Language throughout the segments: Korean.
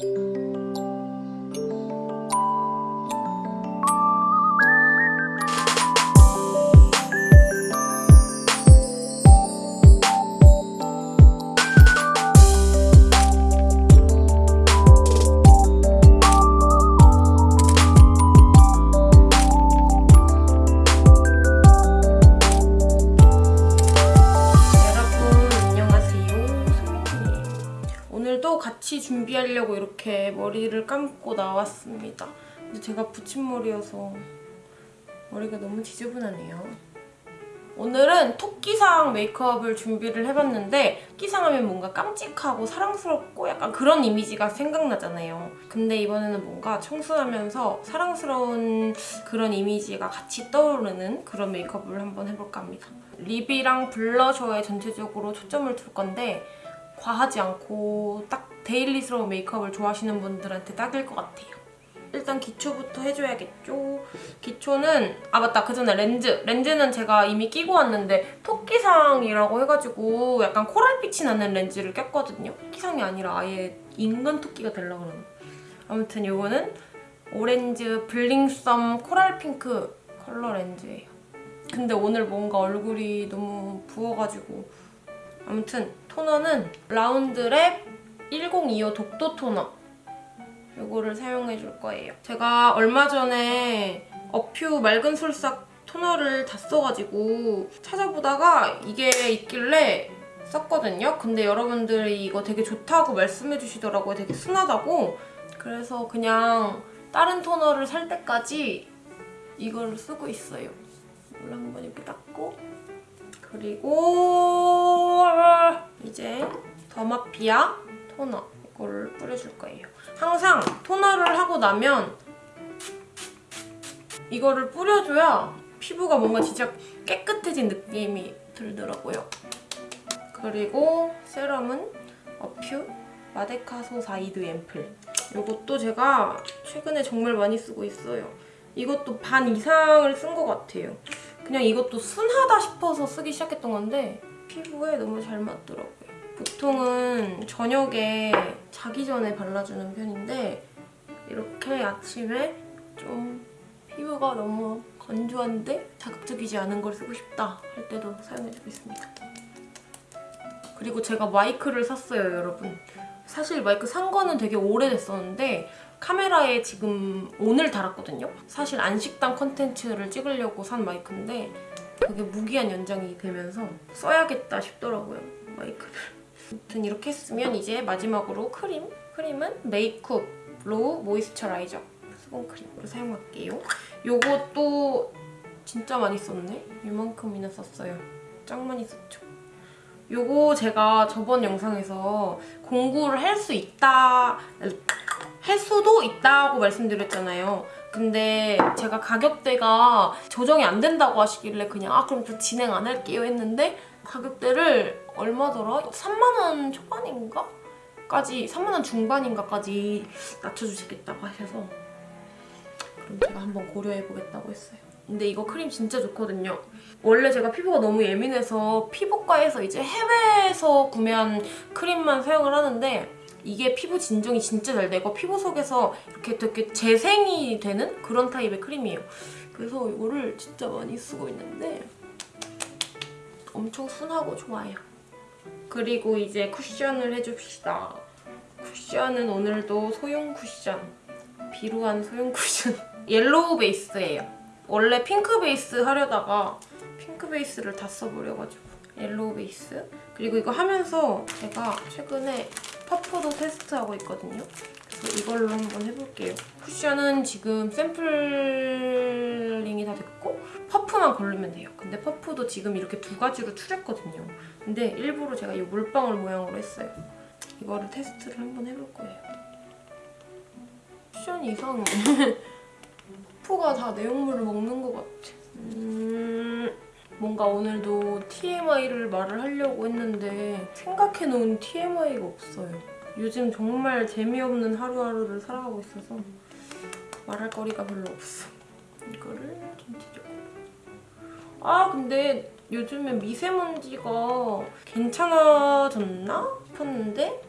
여러 이렇게 머리를 감고 나왔습니다. 근데 제가 붙임머리여서 머리가 너무 지저분하네요. 오늘은 토끼상 메이크업을 준비를 해봤는데 토끼상 하면 뭔가 깜찍하고 사랑스럽고 약간 그런 이미지가 생각나잖아요. 근데 이번에는 뭔가 청순하면서 사랑스러운 그런 이미지가 같이 떠오르는 그런 메이크업을 한번 해볼까 합니다. 립이랑 블러셔에 전체적으로 초점을 둘 건데 과하지 않고 딱 daily스러운 메이크업을 좋아하시는 분들한테 딱일 것 같아요. 일단 기초부터 해줘야겠죠. 기초는 아 맞다 그 전에 렌즈. 렌즈는 제가 이미 끼고 왔는데 토끼상이라고 해가지고 약간 코랄빛이 나는 렌즈를 꼈거든요. 토끼상이 아니라 아예 인간 토끼가 되려고 그러는 아무튼 이거는 오렌즈 블링썸 코랄 핑크 컬러 렌즈예요. 근데 오늘 뭔가 얼굴이 너무 부어가지고 아무튼 토너는 라운드랩 1025 독도 토너 이거를 사용해 줄 거예요. 제가 얼마 전에 어퓨 맑은 솔싹 토너를 다 써가지고 찾아보다가 이게 있길래 썼거든요. 근데 여러분들이 이거 되게 좋다고 말씀해 주시더라고요. 되게 순하다고. 그래서 그냥 다른 토너를 살 때까지 이걸 쓰고 있어요. 이걸 한번 이렇게 닦고 그리고 이제 더마피아 토너 이거를 뿌려줄 거예요. 항상 토너를 하고 나면 이거를 뿌려줘야 피부가 뭔가 진짜 깨끗해진 느낌이 들더라고요. 그리고 세럼은 어퓨 마데카소사이드 앰플 이것도 제가 최근에 정말 많이 쓰고 있어요. 이것도 반 이상을 쓴 것 같아요. 그냥 이것도 순하다 싶어서 쓰기 시작했던 건데 피부에 너무 잘 맞더라고요. 보통은 저녁에 자기 전에 발라주는 편인데 이렇게 아침에 좀 피부가 너무 건조한데 자극적이지 않은 걸 쓰고 싶다 할 때도 사용해주고 있습니다. 그리고 제가 마이크를 샀어요, 여러분. 사실 마이크 산 거는 되게 오래됐었는데 카메라에 지금 오늘 달았거든요? 사실 안식당 컨텐츠를 찍으려고 산 마이크인데 그게 무기한 연장이 되면서 써야겠다 싶더라고요, 마이크를. 아무튼 이렇게 했으면 이제 마지막으로 크림. 크림은 메이크업 로우 모이스처라이저 수분 크림으로 사용할게요. 요것도 진짜 많이 썼네? 이만큼이나 썼어요. 짱 많이 썼죠. 요거 제가 저번 영상에서 공구를 할 수 있다 할 수도 있다고 말씀드렸잖아요. 근데 제가 가격대가 조정이 안 된다고 하시길래 그냥 아 그럼 저 진행 안 할게요 했는데 가격대를 얼마더라? 3만 원 초반인가? 까지 3만 원 중반인가까지 낮춰주시겠다고 하셔서 그럼 제가 한번 고려해보겠다고 했어요. 근데 이거 크림 진짜 좋거든요. 원래 제가 피부가 너무 예민해서 피부과에서 이제 해외에서 구매한 크림만 사용을 하는데 이게 피부 진정이 진짜 잘 되고 피부 속에서 이렇게 되게 재생이 되는 그런 타입의 크림이에요. 그래서 이거를 진짜 많이 쓰고 있는데 엄청 순하고 좋아요. 그리고 이제 쿠션을 해줍시다. 쿠션은 오늘도 소용 쿠션. 비루한 소용 쿠션. 옐로우 베이스예요. 원래 핑크 베이스 하려다가 핑크 베이스를 다 써버려가지고 옐로우 베이스 그리고 이거 하면서 제가 최근에 퍼프도 테스트하고 있거든요. 그래서 이걸로 한번 해볼게요. 쿠션은 지금 샘플링이 다 됐고 퍼프만 고르면 돼요. 근데 퍼프도 지금 이렇게 두 가지로 추렸거든요. 근데 일부러 제가 이 물방울 모양으로 했어요. 이거를 테스트를 한번 해볼 거예요. 쿠션이 이상해. 퍼프가 다 내용물을 먹는 것 같아. 음... 뭔가 오늘도 TMI를 말을 하려고 했는데 생각해놓은 TMI가 없어요. 요즘 정말 재미없는 하루하루를 살아가고 있어서 말할 거리가 별로 없어. 이거를 전체적으로. 아 근데 요즘에 미세먼지가 괜찮아졌나 싶었는데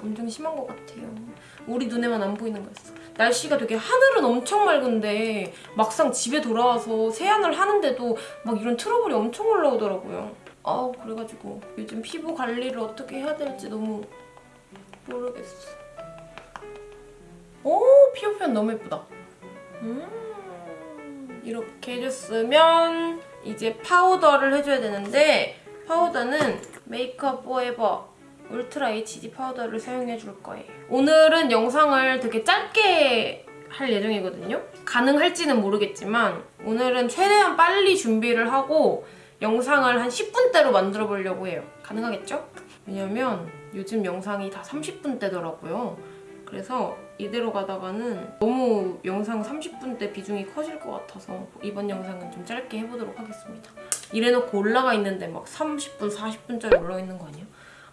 엄청 심한 것 같아요. 우리 눈에만 안 보이는 거였어. 날씨가 되게 하늘은 엄청 맑은데 막상 집에 돌아와서 세안을 하는데도 막 이런 트러블이 엄청 올라오더라고요. 아우 그래가지고 요즘 피부 관리를 어떻게 해야 될지 너무 모르겠어. 오 피부 표현 너무 예쁘다. 음 이렇게 해줬으면 이제 파우더를 해줘야 되는데 파우더는 메이크업 포에버 울트라 HD 파우더를 사용해 줄 거예요. 오늘은 영상을 되게 짧게 할 예정이거든요. 가능할지는 모르겠지만 오늘은 최대한 빨리 준비를 하고 영상을 한 10분대로 만들어 보려고 해요. 가능하겠죠? 왜냐면 요즘 영상이 다 30분대더라고요. 그래서 이대로 가다가는 너무 영상 30분대 비중이 커질 것 같아서 이번 영상은 좀 짧게 해보도록 하겠습니다. 이래놓고 올라가 있는데 막 30분, 40분짜리 올라가 있는 거 아니야?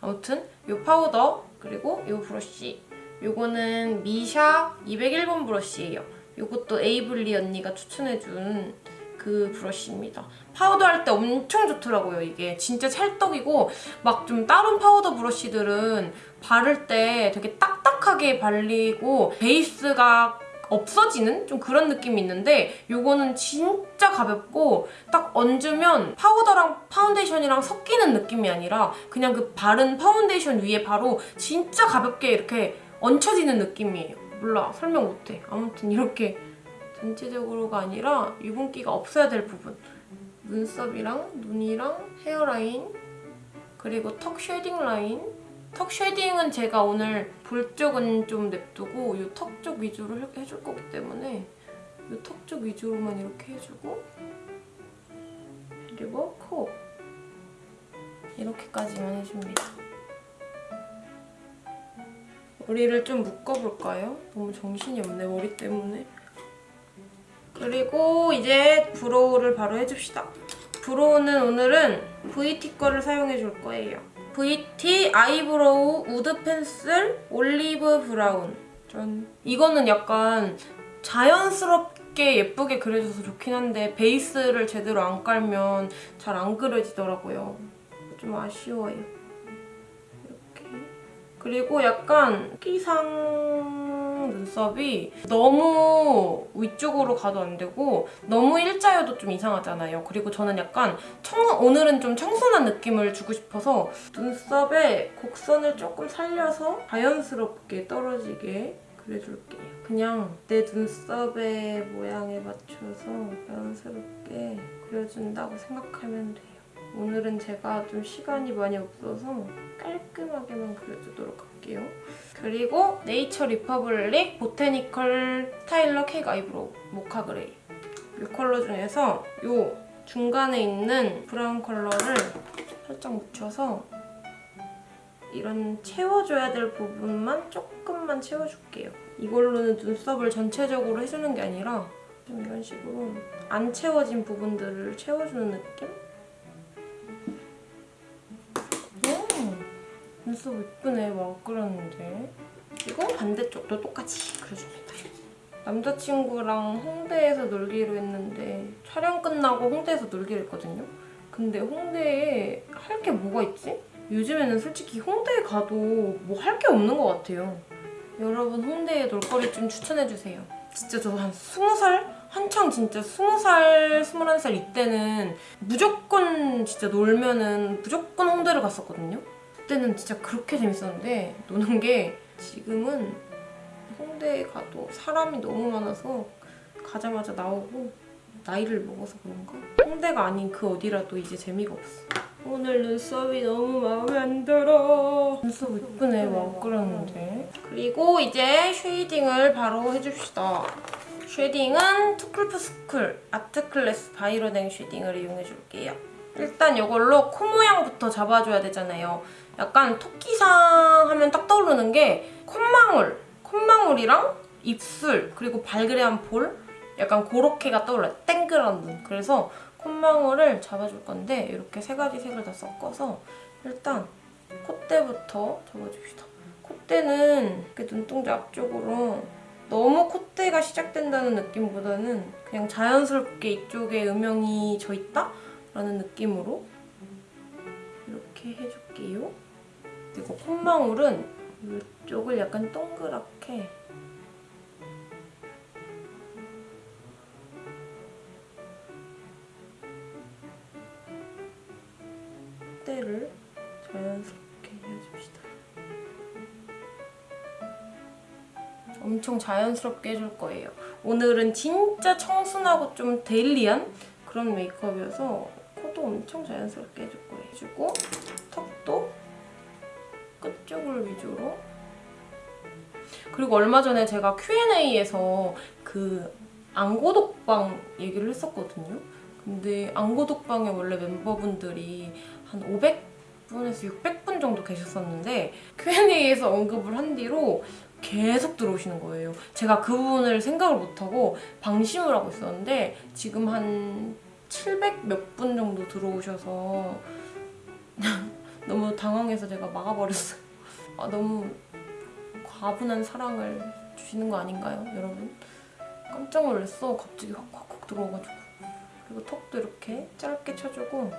아무튼 이 파우더 그리고 이 브러쉬 요거는 미샤 201번 브러쉬예요. 요것도 에이블리 언니가 추천해준 그 브러쉬입니다. 파우더 할 때 엄청 좋더라고요, 이게. 진짜 찰떡이고 막 좀 다른 파우더 브러쉬들은 바를 때 되게 딱딱하게 발리고 베이스가 없어지는 좀 그런 느낌이 있는데 요거는 진짜 가볍고 딱 얹으면 파우더랑 파운데이션이랑 섞이는 느낌이 아니라 그냥 그 바른 파운데이션 위에 바로 진짜 가볍게 이렇게 얹혀지는 느낌이에요. 몰라 설명 못해. 아무튼 이렇게 전체적으로가 아니라 유분기가 없어야 될 부분 눈썹이랑 눈이랑 헤어라인 그리고 턱 shading 라인 턱 shading은 제가 오늘 볼 쪽은 좀 냅두고 이 턱 쪽 위주로 해- 해줄 거기 때문에 이 턱 쪽 위주로만 이렇게 해주고 그리고 코 이렇게까지만 해줍니다. 머리를 좀 묶어볼까요? 너무 정신이 없네 머리 때문에 그리고 이제 brow를 바로 해줍시다. brow는 오늘은 VT 거를 사용해줄 거예요. VT eyebrow wood pencil olive brown. 전 이거는 약간 자연스럽게 예쁘게 그려져서 좋긴 한데 베이스를 제대로 안 깔면 잘 안 그려지더라고요. 좀 아쉬워요. 이렇게. 그리고 약간 끼상 눈썹이 너무 위쪽으로 가도 안 되고 너무 일자여도 좀 이상하잖아요. 그리고 저는 약간 청, 오늘은 좀 청순한 느낌을 주고 싶어서 눈썹에 곡선을 조금 살려서 자연스럽게 떨어지게 그려줄게요. 그냥 내 눈썹의 모양에 맞춰서 자연스럽게 그려준다고 생각하면 돼요. 오늘은 제가 좀 시간이 많이 없어서 깔끔하게만 그려주도록 할게요. 그리고 네이처 리퍼블릭 botanical styler cake eyebrow mocha gray 이 컬러 중에서 이 중간에 있는 브라운 컬러를 살짝 묻혀서 이런 채워줘야 될 부분만 조금만 채워줄게요. 이걸로는 눈썹을 전체적으로 해주는 게 아니라 좀 이런 식으로 안 채워진 부분들을 채워주는 느낌? 눈썹 예쁘네. 막 그렸는데. 그리고 반대쪽도 똑같이 그려줍니다. 남자친구랑 홍대에서 놀기로 했는데 촬영 끝나고 홍대에서 놀기로 했거든요. 근데 홍대에 할 게 뭐가 있지? 요즘에는 솔직히 홍대에 가도 뭐 할 게 없는 것 같아요. 여러분 홍대에 놀거리 좀 추천해주세요. 진짜 저 한 20살? 한창 진짜 20살, 21살 이때는 무조건 진짜 놀면은 무조건 홍대를 갔었거든요. 그때는 진짜 그렇게 재밌었는데 노는 게 지금은 홍대에 가도 사람이 너무 많아서 가자마자 나오고 나이를 먹어서 그런가? 홍대가 아닌 그 어디라도 이제 재미가 없어. 오늘 눈썹이 너무 마음에 안 들어. 눈썹 예쁘네, 막 그렸는데. 그리고 이제 쉐이딩을 바로 해줍시다. shading은 투쿨포스쿨 아트클래스 바이로댕 shading을 이용해줄게요. 일단 이걸로 코 모양부터 잡아줘야 되잖아요. 약간 토끼상 하면 딱 떠오르는 게 콧망울, 콧망울이랑 입술, 그리고 발그레한 볼 약간 그렇게가 떠올라요. 땡그란 눈. 그래서 콧망울을 잡아줄 건데 이렇게 세 가지 색을 다 섞어서 일단 콧대부터 잡아줍시다. 콧대는 이렇게 눈동자 앞쪽으로 너무 콧대가 시작된다는 느낌보다는 그냥 자연스럽게 이쪽에 음영이 져 있다? 라는 느낌으로 이렇게 해줄게요. 그리고 콧망울은 이쪽을 약간 동그랗게 때를 자연스럽게 해줍시다. 엄청 자연스럽게 해줄 거예요. 오늘은 진짜 청순하고 좀 데일리한 그런 메이크업이어서 코도 엄청 자연스럽게 해줄 거예요. 해주고 쪽을 위주로 그리고 얼마 전에 제가 Q&A에서 그 안고독방 얘기를 했었거든요. 근데 안고독방에 원래 멤버분들이 한 500분에서 600분 정도 계셨었는데 Q&A에서 언급을 한 뒤로 계속 들어오시는 거예요. 제가 그 부분을 생각을 못하고 방심을 하고 있었는데 지금 한 700 몇 분 정도 들어오셔서 너무 당황해서 제가 막아버렸어요. 아, 너무 과분한 사랑을 주시는 거 아닌가요, 여러분? 깜짝 놀랐어. 갑자기 확확확 들어와가지고. 그리고 턱도 이렇게 짧게 쳐주고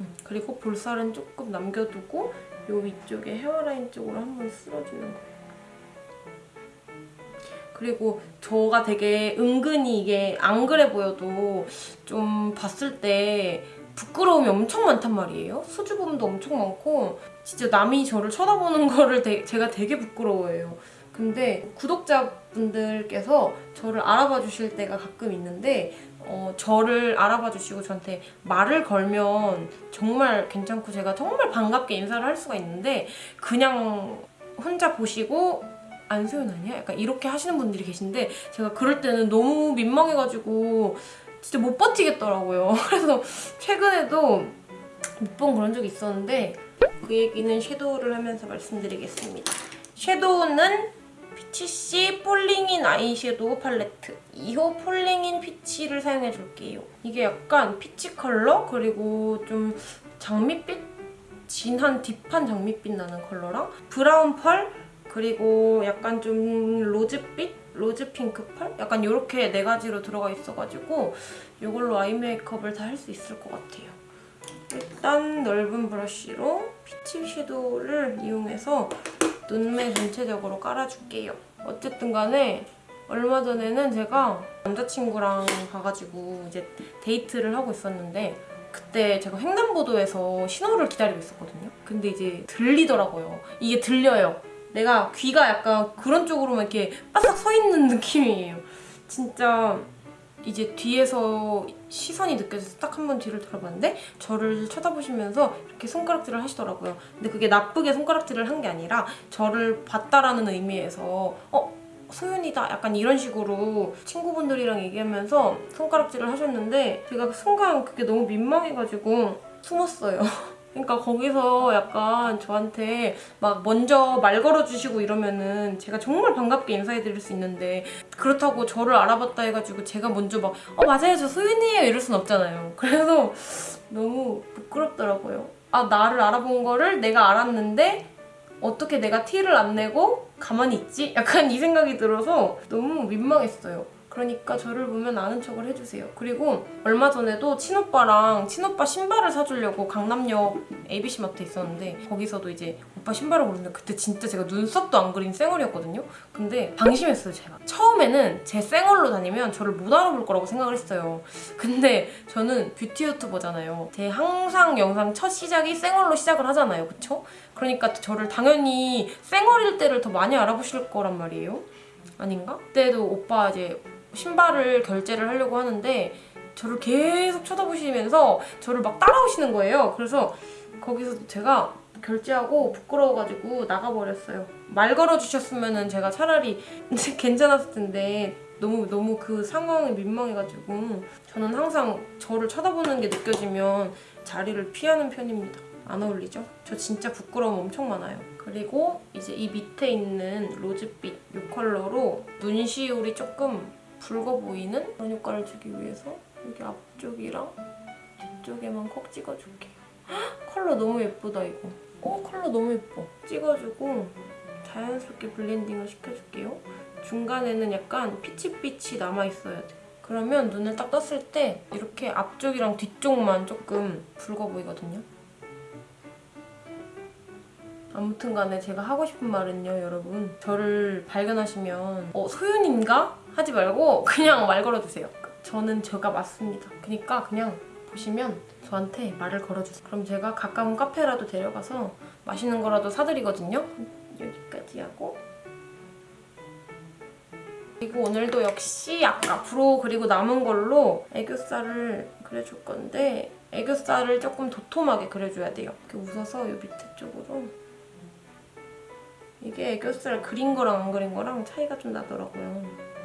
음, 그리고 볼살은 조금 남겨두고 요 위쪽에 헤어라인 쪽으로 한번 쓸어주는 거예요. 그리고 저가 되게 은근히 이게 안 그래 보여도 좀 봤을 때 부끄러움이 엄청 많단 말이에요. 수줍음도 엄청 많고 진짜 남이 저를 쳐다보는 거를 되- 제가 되게 부끄러워해요. 근데 구독자분들께서 저를 알아봐 주실 때가 가끔 있는데 어, 저를 알아봐 주시고 저한테 말을 걸면 정말 괜찮고 제가 정말 반갑게 인사를 할 수가 있는데 그냥 혼자 보시고 안소연 아니야? 약간 이렇게 하시는 분들이 계신데 제가 그럴 때는 너무 민망해가지고 진짜 못 버티겠더라고요. 그래서 최근에도 몇 번 그런 적이 있었는데 그 얘기는 섀도우를 하면서 말씀드리겠습니다. 섀도우는 피치씨 falling in eyeshadow palette 2호 falling in peach를 사용해줄게요. 이게 약간 peach 컬러 그리고 좀 장밋빛? 진한 deep한 장밋빛 나는 컬러랑 브라운 pearl 그리고 약간 좀 rose빛? rose pink pearl? 약간 이렇게 네 가지로 들어가 있어가지고 이걸로 eye 메이크업을 다 할 수 있을 것 같아요. 일단 넓은 브러쉬로 peach 섀도우를 이용해서 눈매 전체적으로 깔아줄게요. 어쨌든 간에 얼마 전에는 제가 남자친구랑 가가지고 이제 데이트를 하고 있었는데 그때 제가 횡단보도에서 신호를 기다리고 있었거든요. 근데 이제 들리더라고요. 이게 들려요. 내가 귀가 약간 그런 쪽으로만 이렇게 바싹 서 있는 느낌이에요. 진짜 이제 뒤에서 시선이 느껴져서 딱 한 번 뒤를 돌아봤는데 저를 쳐다보시면서 이렇게 손가락질을 하시더라고요. 근데 그게 나쁘게 손가락질을 한 게 아니라 저를 봤다라는 의미에서 어? 소윤이다 약간 이런 식으로 친구분들이랑 얘기하면서 손가락질을 하셨는데 제가 순간 그게 너무 민망해가지고 숨었어요. 그러니까 거기서 약간 저한테 막 먼저 말 걸어주시고 이러면은 제가 정말 반갑게 인사해드릴 수 있는데 그렇다고 저를 알아봤다 해가지고 제가 먼저 막 어 맞아요 저 소윤이에요 이럴 순 없잖아요. 그래서 너무 부끄럽더라고요. 아 나를 알아본 거를 내가 알았는데 어떻게 내가 티를 안 내고 가만히 있지? 약간 이 생각이 들어서 너무 민망했어요. 그러니까 저를 보면 아는 척을 해주세요. 그리고 얼마 전에도 친오빠랑 친오빠 신발을 사주려고 강남역 ABC 마트에 있었는데 거기서도 이제 오빠 신발을 고르는데 그때 진짜 제가 눈썹도 안 그린 쌩얼이었거든요. 근데 방심했어요 제가. 처음에는 제 쌩얼로 다니면 저를 못 알아볼 거라고 생각을 했어요. 근데 저는 뷰티 유튜버잖아요. 제 항상 영상 첫 시작이 쌩얼로 시작을 하잖아요. 그쵸? 그러니까 저를 당연히 쌩얼일 때를 더 많이 알아보실 거란 말이에요. 아닌가? 그때도 오빠 이제 신발을 결제를 하려고 하는데 저를 계속 쳐다보시면서 저를 막 따라오시는 거예요. 그래서 거기서 제가 결제하고 부끄러워가지고 나가버렸어요. 말 걸어주셨으면 제가 차라리 괜찮았을 텐데 너무 너무 그 상황이 민망해가지고 저는 항상 저를 쳐다보는 게 느껴지면 자리를 피하는 편입니다. 안 어울리죠? 저 진짜 부끄러움 엄청 많아요. 그리고 이제 이 밑에 있는 로즈빛 이 컬러로 눈시울이 조금 붉어 보이는 그런 효과를 주기 위해서 여기 앞쪽이랑 뒤쪽에만 콕 찍어줄게요. 헉, 컬러 너무 예쁘다 이거. 어 컬러 너무 예뻐. 찍어주고 자연스럽게 blending을 시켜줄게요. 중간에는 약간 peach빛이 남아있어야 돼. 그러면 눈을 딱 떴을 때 이렇게 앞쪽이랑 뒤쪽만 조금 붉어 보이거든요. 아무튼 간에 제가 하고 싶은 말은요 여러분 저를 발견하시면 어 소윤인가? 하지 말고 그냥 말 걸어주세요. 저는 제가 맞습니다. 그러니까 그냥 보시면 저한테 말을 걸어주세요. 그럼 제가 가까운 카페라도 데려가서 맛있는 거라도 사드리거든요. 여기까지 하고. 그리고 오늘도 역시 아까 브로 그리고 남은 걸로 애교살을 그려줄 건데 애교살을 조금 도톰하게 그려줘야 돼요. 이렇게 웃어서 이 밑에 쪽으로. 이게 애교살 그린 거랑 안 그린 거랑 차이가 좀 나더라고요.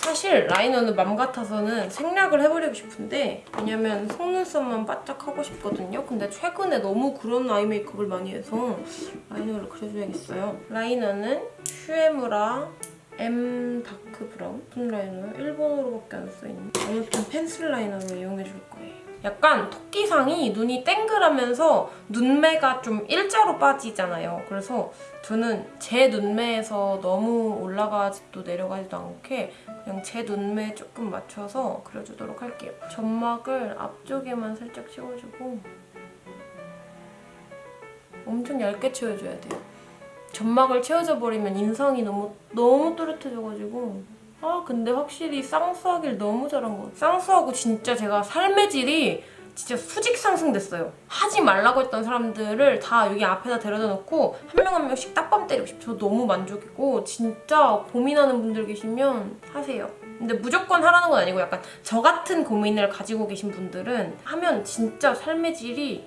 사실 라이너는 맘 같아서는 생략을 해버리고 싶은데 왜냐면 속눈썹만 바짝 하고 싶거든요. 근데 최근에 너무 그런 eye 메이크업을 많이 해서 liner를 그려줘야겠어요. 라이너는 슈에무라 M dark brown 무슨 liner요? 일본어로밖에 안 써있네. 아무튼 pencil liner로 이용해줄 거예요. 약간 토끼상이 눈이 땡글하면서 눈매가 좀 일자로 빠지잖아요. 그래서 저는 제 눈매에서 너무 올라가지도 내려가지도 않게 그냥 제 눈매에 조금 맞춰서 그려주도록 할게요. 점막을 앞쪽에만 살짝 씌워주고 엄청 얇게 채워줘야 돼요. 점막을 채워져 버리면 인상이 너무 너무 또렷해져가지고 아 근데 확실히 쌍수하길 너무 잘한 것 같아요. 쌍수하고 진짜 제가 삶의 질이 진짜 수직 상승됐어요. 하지 말라고 했던 사람들을 다 여기 앞에다 데려다 놓고 한 명 한 명씩 딱밤 때리고 싶어요. 저 너무 만족이고 진짜 고민하는 분들 계시면 하세요. 근데 무조건 하라는 건 아니고 약간 저 같은 고민을 가지고 계신 분들은 하면 진짜 삶의 질이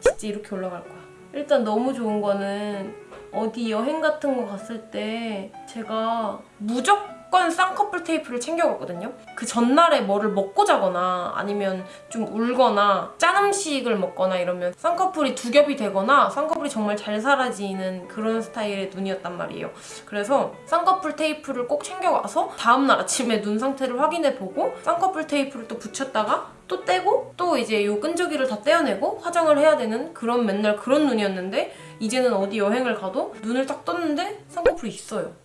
진짜 이렇게 올라갈 거야. 일단 너무 좋은 거는 어디 여행 같은 거 갔을 때 제가 무조건 쌍꺼풀 테이프를 챙겨갔거든요. 그 전날에 뭐를 먹고 자거나 아니면 좀 울거나 짠 음식을 먹거나 이러면 쌍꺼풀이 두 겹이 되거나 쌍꺼풀이 정말 잘 사라지는 그런 스타일의 눈이었단 말이에요. 그래서 쌍꺼풀 테이프를 꼭 챙겨가서 다음날 아침에 눈 상태를 확인해보고 쌍꺼풀 테이프를 또 붙였다가 또 떼고 또 이제 요 끈적이를 다 떼어내고 화장을 해야 되는 그런 맨날 그런 눈이었는데 이제는 어디 여행을 가도 눈을 딱 떴는데 쌍꺼풀이 있어요.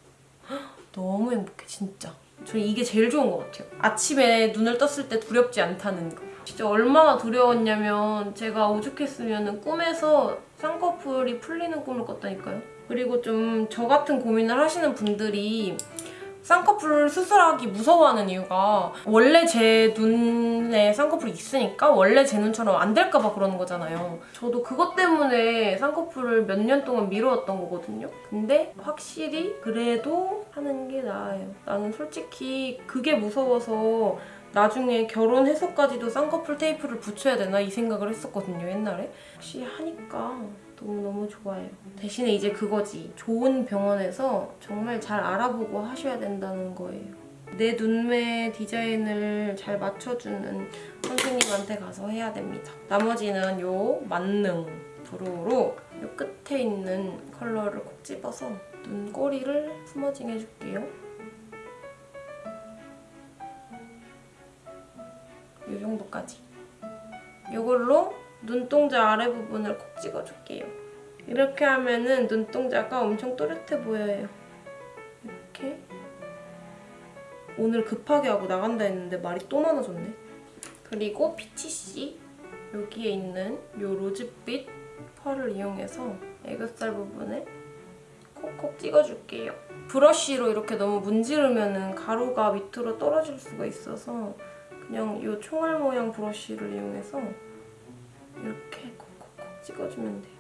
헉, 너무 행복해 진짜. 저는 이게 제일 좋은 것 같아요. 아침에 눈을 떴을 때 두렵지 않다는 거. 진짜 얼마나 두려웠냐면 제가 오죽했으면 꿈에서 쌍꺼풀이 풀리는 꿈을 꿨다니까요. 그리고 좀 저 같은 고민을 하시는 분들이 쌍꺼풀 수술하기 무서워하는 이유가 원래 제 눈에 쌍꺼풀이 있으니까 원래 제 눈처럼 안 될까 봐 그러는 거잖아요. 저도 그것 때문에 쌍꺼풀을 몇 년 동안 미루었던 거거든요. 근데 확실히 그래도 하는 게 나아요. 나는 솔직히 그게 무서워서 나중에 결혼해서까지도 쌍꺼풀 테이프를 붙여야 되나 이 생각을 했었거든요, 옛날에. 혹시 하니까 너무너무 좋아요. 대신에 이제 그거지. 좋은 병원에서 정말 잘 알아보고 하셔야 된다는 거예요. 내 눈매 디자인을 잘 맞춰주는 선생님한테 가서 해야 됩니다. 나머지는 요 만능 brow로 요 끝에 있는 컬러를 콕 집어서 눈꼬리를 smudging 해줄게요. 이 정도까지. 이걸로 눈동자 아래 부분을 콕 찍어줄게요. 이렇게 하면은 눈동자가 엄청 또렷해 보여요. 이렇게. 오늘 급하게 하고 나간다 했는데 말이 또 많아졌네. 그리고 피치씨 여기에 있는 이 로즈빛 펄을 이용해서 애교살 부분에 콕콕 찍어줄게요. 브러쉬로 이렇게 너무 문지르면 가루가 밑으로 떨어질 수가 있어서 그냥 이 총알 모양 브러쉬를 이용해서 이렇게 콕콕콕 찍어주면 돼요.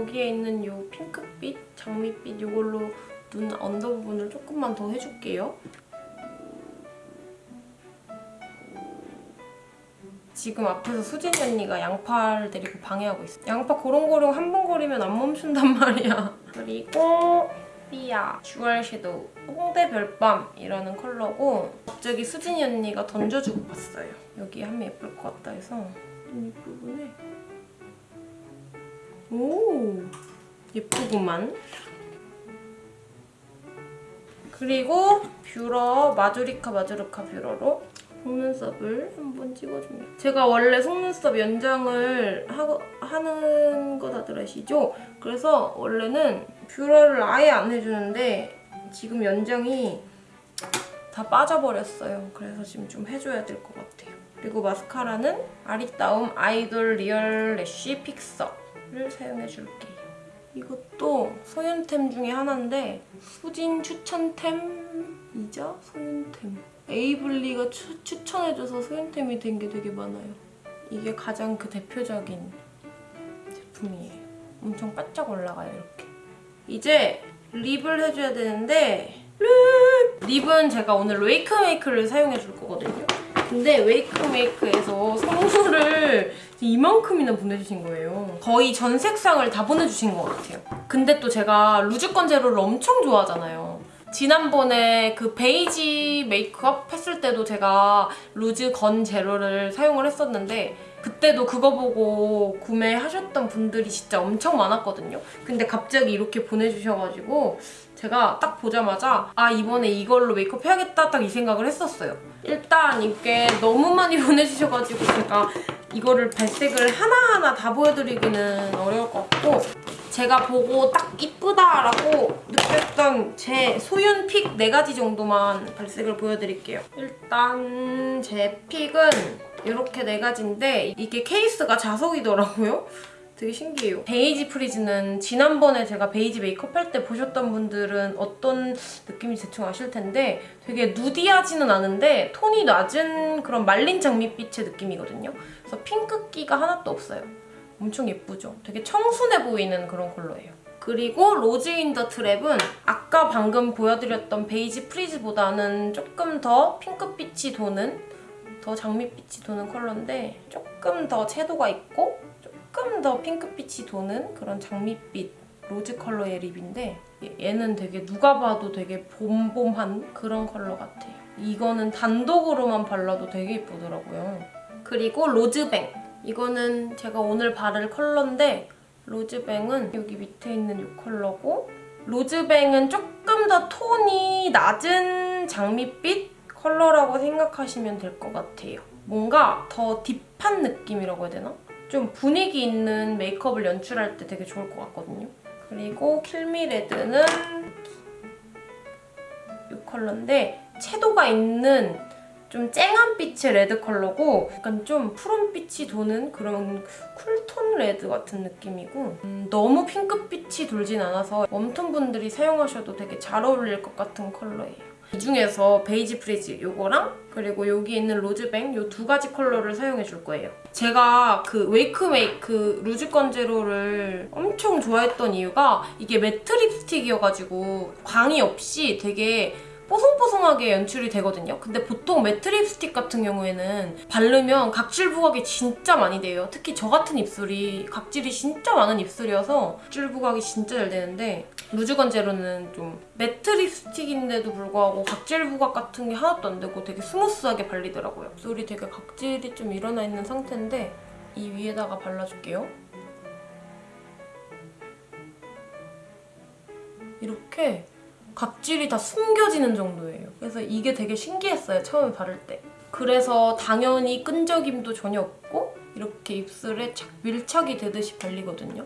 여기에 있는 이 핑크빛, 장미빛 이걸로 눈 언더 부분을 조금만 더 해줄게요. 지금 앞에서 수진이 언니가 양파를 데리고 방해하고 있어. 양파 고롱고롱 한 번 거리면 안 멈춘단 말이야. 그리고 삐아 dual shadow 홍대 별밤이라는 컬러고 갑자기 수진이 언니가 던져주고 갔어요. 여기 하면 예쁠 것 같다 해서 이 부분에 오 예쁘구만. 그리고 뷰러 마조리카 마조리카 뷰러로 속눈썹을 한번 찍어줍니다. 제가 원래 속눈썹 연장을 하, 하는 거 다들 아시죠? 그래서 원래는 뷰러를 아예 안 해주는데 지금 연장이 다 빠져버렸어요. 그래서 지금 좀 해줘야 될 것 같아요. 그리고 마스카라는 아리따움 idol real lash fixer를 사용해줄게요. 이것도 소윤템 중에 하나인데 수진 추천템이자 소윤템. 에이블리가 추, 추천해줘서 소윤템이 된 게 되게 많아요. 이게 가장 그 대표적인 제품이에요. 엄청 바짝 올라가요, 이렇게. 이제 lip을 해줘야 되는데 lip! lip은 제가 오늘 웨이크메이크를 사용해줄 거거든요. 근데 웨이크메이크에서 선물을 이만큼이나 보내주신 거예요. 거의 전 색상을 다 보내주신 것 같아요. 근데 또 제가 rouge gun zero를 엄청 좋아하잖아요. 지난번에 그 베이지 메이크업 했을 때도 제가 루즈 건 제로를 사용을 했었는데 그때도 그거 보고 구매하셨던 분들이 진짜 엄청 많았거든요. 근데 갑자기 이렇게 보내주셔가지고 제가 딱 보자마자 아 이번에 이걸로 메이크업 해야겠다 딱 이 생각을 했었어요. 일단 이게 너무 많이 보내주셔가지고 제가 이거를 발색을 하나하나 다 보여드리기는 어려울 것 같고 제가 보고 딱 이쁘다라고 느꼈던 제 소윤 픽 4가지 정도만 발색을 보여드릴게요. 일단 제 픽은 이렇게 4가지인데 이게 케이스가 자석이더라고요. 되게 신기해요. beige freeze는 지난번에 제가 베이지 메이크업 할 때 보셨던 분들은 어떤 느낌인지 대충 아실 텐데 되게 nudy하지는 않은데 톤이 낮은 그런 말린 장밋빛의 느낌이거든요. 그래서 핑크기가 하나도 없어요. 엄청 예쁘죠? 되게 청순해 보이는 그런 컬러예요. 그리고 rose in the trap은 아까 방금 보여드렸던 beige freeze보다는 조금 더 핑크빛이 도는 더 장밋빛이 도는 컬러인데 조금 더 채도가 있고 조금 더 핑크빛이 도는 그런 장밋빛 rose 컬러의 lip인데 얘는 되게 누가 봐도 되게 봄봄한 그런 컬러 같아요. 이거는 단독으로만 발라도 되게 예쁘더라고요. 그리고 로즈뱅. 이거는 제가 오늘 바를 컬러인데 로즈뱅은 여기 밑에 있는 이 컬러고 로즈뱅은 조금 더 톤이 낮은 장밋빛 컬러라고 생각하시면 될 것 같아요. 뭔가 더 deep한 느낌이라고 해야 되나? 좀 분위기 있는 메이크업을 연출할 때 되게 좋을 것 같거든요. 그리고 킬미레드는 이 컬러인데 채도가 있는 좀 쨍한 빛의 red 컬러고 약간 좀 푸른빛이 도는 그런 cool톤 red 같은 느낌이고 음, 너무 핑크빛이 돌진 않아서 warm톤 분들이 사용하셔도 되게 잘 어울릴 것 같은 컬러예요. 이 중에서 베이지 프리즈 이거랑 그리고 여기 있는 로즈뱅 이두 가지 컬러를 사용해 줄 거예요. 제가 그 웨이크메이크 루즈 건제로를 엄청 좋아했던 이유가 이게 matte 립스틱이어가지고 광이 없이 되게 뽀송뽀송하게 연출이 되거든요. 근데 보통 matte 립스틱 같은 경우에는 바르면 각질 부각이 진짜 많이 돼요. 특히 저 같은 입술이 각질이 진짜 많은 입술이어서 각질 부각이 진짜 잘 되는데 루즈 건제로는 좀 matte 립스틱인데도 불구하고 각질 부각 같은 게 하나도 안 되고 되게 스무스하게 발리더라고요. 입술이 되게 각질이 좀 일어나 있는 상태인데 이 위에다가 발라줄게요. 이렇게 각질이 다 숨겨지는 정도예요. 그래서 이게 되게 신기했어요, 처음에 바를 때. 그래서 당연히 끈적임도 전혀 없고 이렇게 입술에 착 밀착이 되듯이 발리거든요.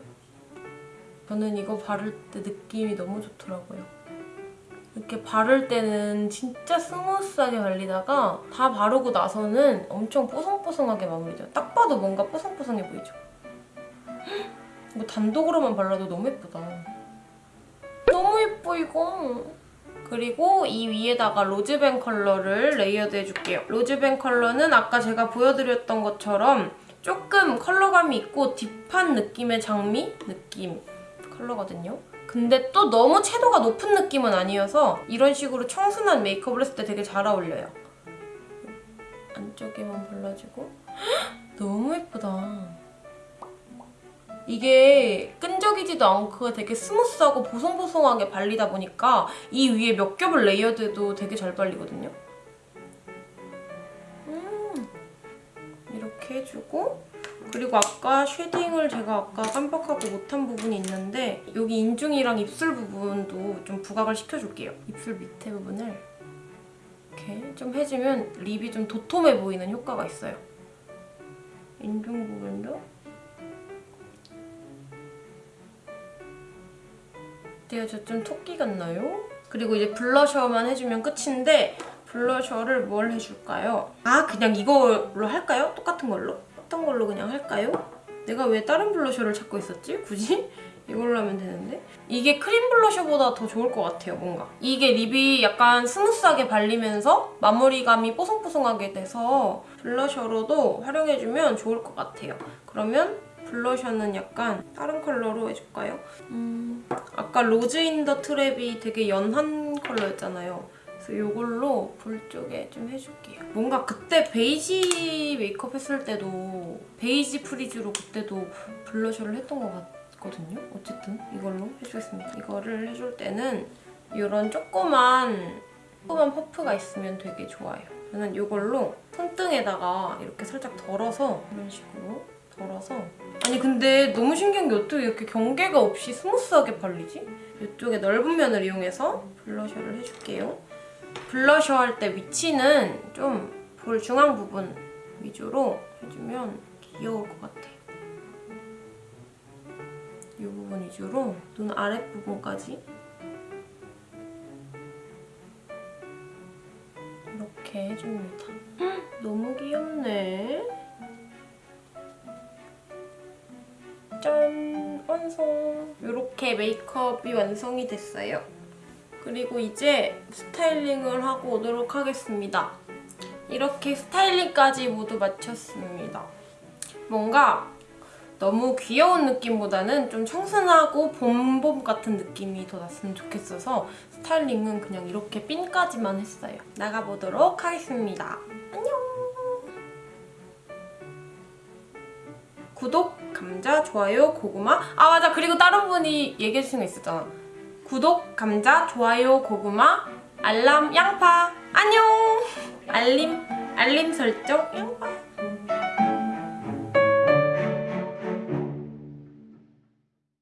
저는 이거 바를 때 느낌이 너무 좋더라고요. 이렇게 바를 때는 진짜 스무스하게 발리다가 다 바르고 나서는 엄청 뽀송뽀송하게 마무리돼요. 딱 봐도 뭔가 뽀송뽀송해 보이죠? 이거 단독으로만 발라도 너무 예쁘다. 너무 예뻐 이거. 그리고 이 위에다가 로즈뱅 컬러를 layered 해줄게요. 로즈뱅 컬러는 아까 제가 보여드렸던 것처럼 조금 컬러감이 있고 deep한 느낌의 장미 느낌 컬러거든요. 근데 또 너무 채도가 높은 느낌은 아니어서 이런 식으로 청순한 메이크업을 했을 때 되게 잘 어울려요. 안쪽에만 발라주고 너무 예쁘다. 이게 끈적이지도 않고 되게 스무스하고 보송보송하게 발리다 보니까 이 위에 몇 겹을 layered도 되게 잘 발리거든요. 음, 이렇게 해주고 그리고 아까 shading을 제가 아까 깜빡하고 못한 부분이 있는데 여기 인중이랑 입술 부분도 좀 부각을 시켜줄게요. 입술 밑에 부분을 이렇게 좀 해주면 lip이 좀 도톰해 보이는 효과가 있어요. 인중 부분도 어때요? 저 좀 토끼 같나요? 그리고 이제 blusher만 해주면 끝인데 blusher를 뭘 해줄까요? 아 그냥 이걸로 할까요? 똑같은 걸로? 어떤 걸로 그냥 할까요? 내가 왜 다른 blusher를 찾고 있었지? 굳이? 이걸로 하면 되는데? 이게 크림 blusher보다 더 좋을 것 같아요, 뭔가. 이게 lip이 약간 스무스하게 발리면서 마무리감이 뽀송뽀송하게 돼서 blusher로도 활용해주면 좋을 것 같아요. 그러면 blusher는 약간 다른 컬러로 해줄까요? 음, 아까 로즈 인 더 트랩이 되게 연한 컬러였잖아요. 그래서 이걸로 볼 쪽에 좀 해줄게요. 뭔가 그때 베이지 메이크업 했을 때도 베이지 프리즈로 그때도 blusher를 했던 것 같거든요. 어쨌든 이걸로 해주겠습니다. 이거를 해줄 때는 이런 조그만 조그만 퍼프가 있으면 되게 좋아요. 저는 이걸로 손등에다가 이렇게 살짝 덜어서 이런 식으로 덜어서 아니 근데 너무 신기한 게 어떻게 이렇게 경계가 없이 스무스하게 발리지? 이쪽에 넓은 면을 이용해서 blusher를 해줄게요. 블러셔 할 때 위치는 좀 볼 중앙 부분 위주로 해주면 귀여울 것 같아. 이 부분 위주로 눈 아랫부분까지 이렇게 해줍니다. 헉, 너무 귀엽네. 이렇게 메이크업이 완성이 됐어요. 그리고 이제 스타일링을 하고 오도록 하겠습니다. 이렇게 스타일링까지 모두 마쳤습니다. 뭔가 너무 귀여운 느낌보다는 좀 청순하고 봄봄 같은 느낌이 더 났으면 좋겠어서 스타일링은 그냥 이렇게 핀까지만 했어요. 나가보도록 하겠습니다. 안녕! 구독, 감자, 좋아요, 고구마. 아 맞아. 그리고 다른 분이 얘기해 주신 거 있었잖아. 구독, 감자, 좋아요, 고구마 알람, 양파. 안녕! 알림, 알림 설정, 양파